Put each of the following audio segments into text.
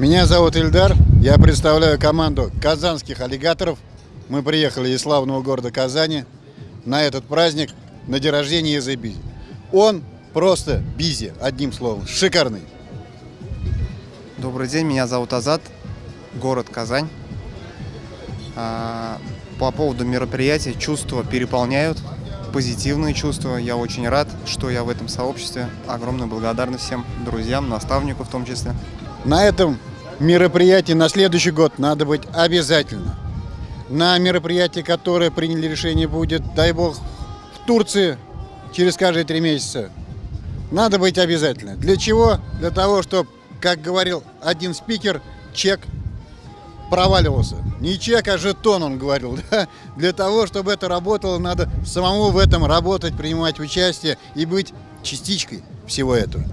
Меня зовут Ильдар, я представляю команду казанских аллигаторов. Мы приехали из славного города Казани на этот праздник, на день рождения Езы Бизи. Он просто бизи, одним словом, шикарный. Добрый день, меня зовут Азат, город Казань. А, По поводу мероприятия чувства переполняют, позитивные чувства. Я очень рад, что я в этом сообществе. Огромная благодарность всем друзьям, наставнику в том числе. На этом мероприятии на следующий год надо быть обязательно. На мероприятии, которое приняли решение будет, дай бог, в Турции через каждые три месяца. Надо быть обязательно. Для чего? Для того, чтобы, как говорил один спикер, чек проваливался. Не чек, а жетон, он говорил. да. Для того, чтобы это работало, надо самому в этом работать, принимать участие и быть частичкой всего этого.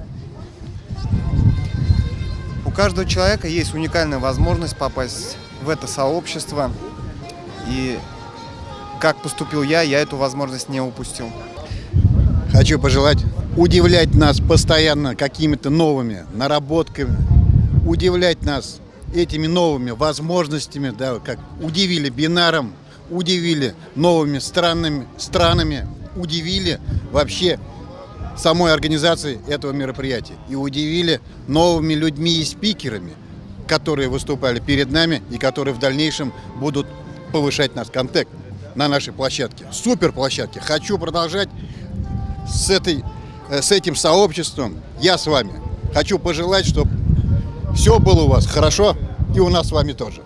Каждого человека есть уникальная возможность попасть в это сообщество. И как поступил я, я эту возможность не упустил. Хочу пожелать удивлять нас постоянно какими-то новыми наработками, удивлять нас этими новыми возможностями, да, как удивили бинаром, удивили новыми странными странами, удивили вообще самой организации этого мероприятия и удивили новыми людьми и спикерами, которые выступали перед нами и которые в дальнейшем будут повышать наш контакт на нашей площадке. Супер площадке. Хочу продолжать с, этой, э, с этим сообществом. Я с вами. Хочу пожелать, чтобы все было у вас хорошо и у нас с вами тоже.